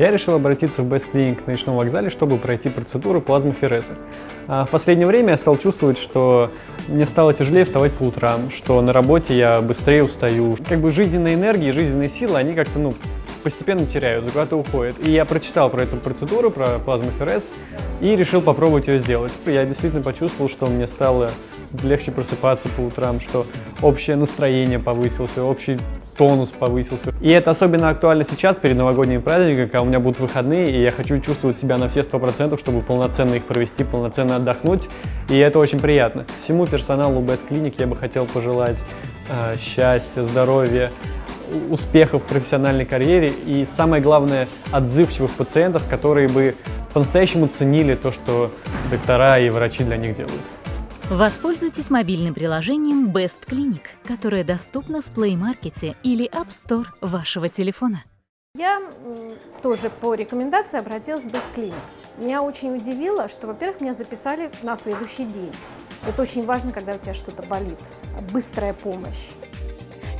я решил обратиться в Clinic на ночном вокзале, чтобы пройти процедуру плазмофереза. А в последнее время я стал чувствовать, что мне стало тяжелее вставать по утрам, что на работе я быстрее устаю. Как бы жизненная энергия, жизненные силы, они как-то, ну, постепенно теряют, куда-то уходят. И я прочитал про эту процедуру, про плазмоферез, и решил попробовать ее сделать. Я действительно почувствовал, что мне стало легче просыпаться по утрам, что общее настроение повысилось, общий тонус повысился. И это особенно актуально сейчас, перед новогодними праздниками, когда у меня будут выходные, и я хочу чувствовать себя на все сто процентов, чтобы полноценно их провести, полноценно отдохнуть, и это очень приятно. Всему персоналу Best Clinic я бы хотел пожелать э, счастья, здоровья, успехов в профессиональной карьере и, самое главное, отзывчивых пациентов, которые бы по-настоящему ценили то, что доктора и врачи для них делают. Воспользуйтесь мобильным приложением Best Clinic, которое доступно в Play Market или App Store вашего телефона. Я тоже по рекомендации обратилась в Best Clinic. Меня очень удивило, что, во-первых, меня записали на следующий день. Это очень важно, когда у тебя что-то болит. Быстрая помощь.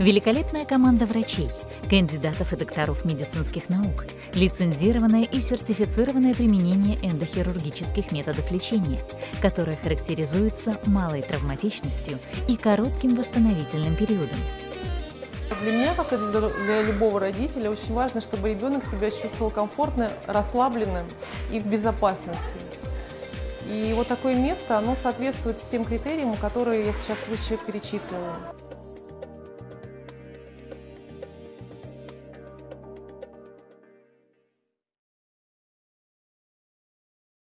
Великолепная команда врачей, кандидатов и докторов медицинских наук, лицензированное и сертифицированное применение эндохирургических методов лечения, которое характеризуется малой травматичностью и коротким восстановительным периодом. Для меня, как и для любого родителя, очень важно, чтобы ребенок себя чувствовал комфортно, расслабленным и в безопасности. И вот такое место, оно соответствует всем критериям, которые я сейчас выше перечислила.